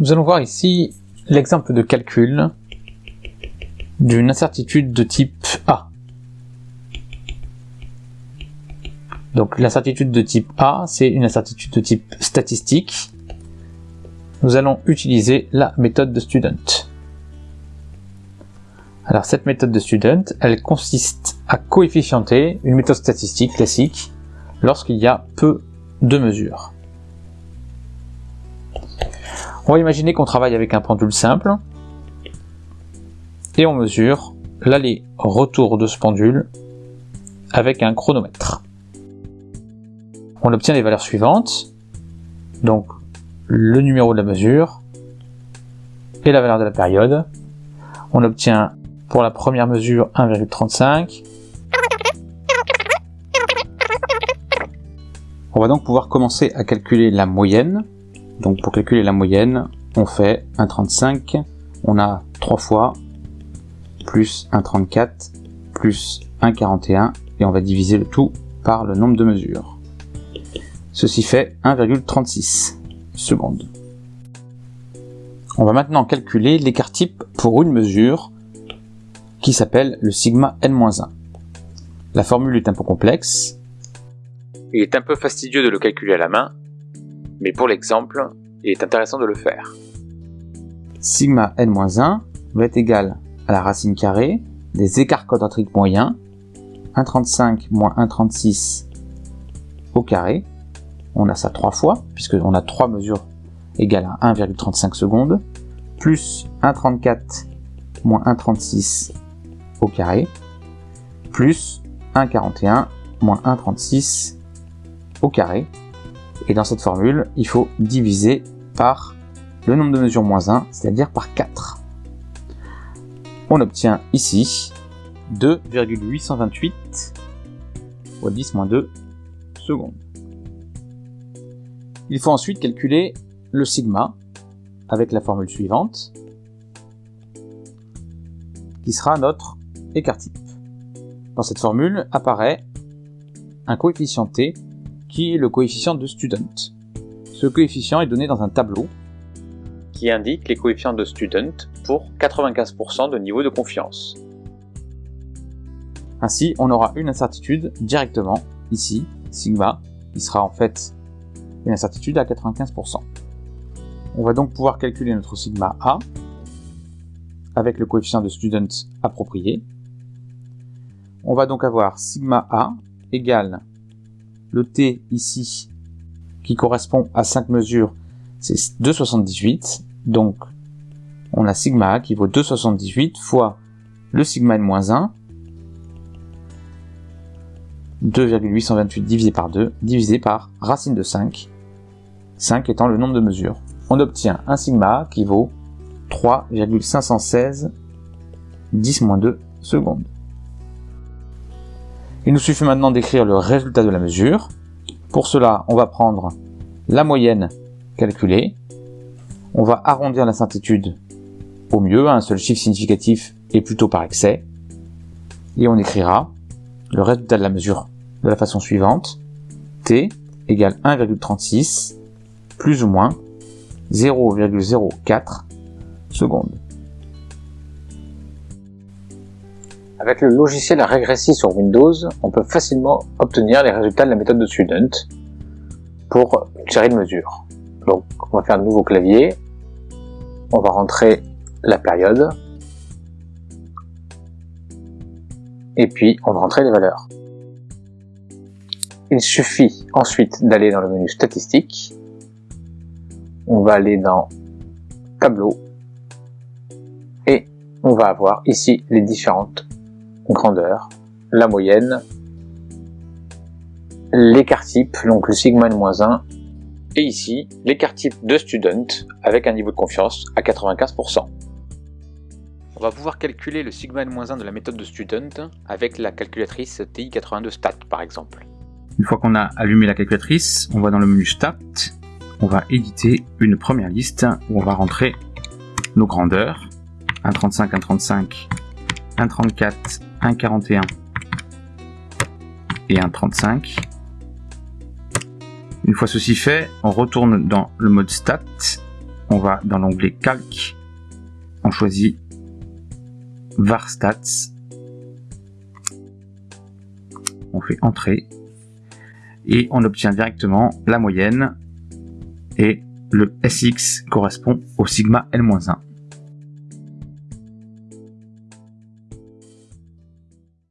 Nous allons voir ici l'exemple de calcul d'une incertitude de type A. Donc l'incertitude de type A, c'est une incertitude de type statistique. Nous allons utiliser la méthode de student. Alors cette méthode de student, elle consiste à coefficienter une méthode statistique classique lorsqu'il y a peu de mesures. On va imaginer qu'on travaille avec un pendule simple et on mesure l'aller-retour de ce pendule avec un chronomètre. On obtient les valeurs suivantes, donc le numéro de la mesure et la valeur de la période. On obtient pour la première mesure 1,35. On va donc pouvoir commencer à calculer la moyenne. Donc pour calculer la moyenne, on fait 1,35, on a 3 fois, plus 1,34, plus 1,41, et on va diviser le tout par le nombre de mesures. Ceci fait 1,36 secondes. On va maintenant calculer l'écart type pour une mesure qui s'appelle le sigma n-1. La formule est un peu complexe. Il est un peu fastidieux de le calculer à la main, mais pour l'exemple, il est intéressant de le faire. Sigma n-1 va être égal à la racine carrée des écarts quadratiques moyens, 1,35 moins 1,36 au carré. On a ça trois fois, puisqu'on a trois mesures égales à 1,35 secondes, plus 1,34 moins 1,36 au carré, plus 1,41 moins 1,36 au carré. Et dans cette formule, il faut diviser par le nombre de mesures moins 1, c'est-à-dire par 4. On obtient ici 2,828 fois 10 moins 2 secondes. Il faut ensuite calculer le sigma avec la formule suivante, qui sera notre écart type. Dans cette formule apparaît un coefficient t qui est le coefficient de student. Ce coefficient est donné dans un tableau qui indique les coefficients de student pour 95% de niveau de confiance. Ainsi, on aura une incertitude directement ici, sigma, qui sera en fait une incertitude à 95%. On va donc pouvoir calculer notre sigma A avec le coefficient de student approprié. On va donc avoir sigma A égale le t ici qui correspond à 5 mesures, c'est 2,78. Donc, on a sigma A qui vaut 2,78 fois le sigma n-1, 2,828 divisé par 2, divisé par racine de 5, 5 étant le nombre de mesures. On obtient un sigma A qui vaut 3,516 10-2 secondes. Il nous suffit maintenant d'écrire le résultat de la mesure. Pour cela, on va prendre la moyenne calculée. On va arrondir l'incertitude au mieux un seul chiffre significatif et plutôt par excès. Et on écrira le résultat de la mesure de la façon suivante. T égale 1,36 plus ou moins 0,04 secondes. Avec le logiciel à régresser sur Windows, on peut facilement obtenir les résultats de la méthode de Student pour une série de mesures. Donc, on va faire un nouveau clavier, on va rentrer la période, et puis on va rentrer les valeurs. Il suffit ensuite d'aller dans le menu Statistiques, on va aller dans Tableau, et on va avoir ici les différentes grandeur, la moyenne, l'écart type, donc le sigma n-1, et ici l'écart type de student avec un niveau de confiance à 95%. On va pouvoir calculer le sigma n-1 de la méthode de student avec la calculatrice TI82 Stat par exemple. Une fois qu'on a allumé la calculatrice, on va dans le menu Stat, on va éditer une première liste où on va rentrer nos grandeurs, 1.35, 1.35, 1.34, 1,41 et 1,35. Une fois ceci fait, on retourne dans le mode stat on va dans l'onglet calque, on choisit var stats, on fait entrée et on obtient directement la moyenne. Et le SX correspond au sigma L-1.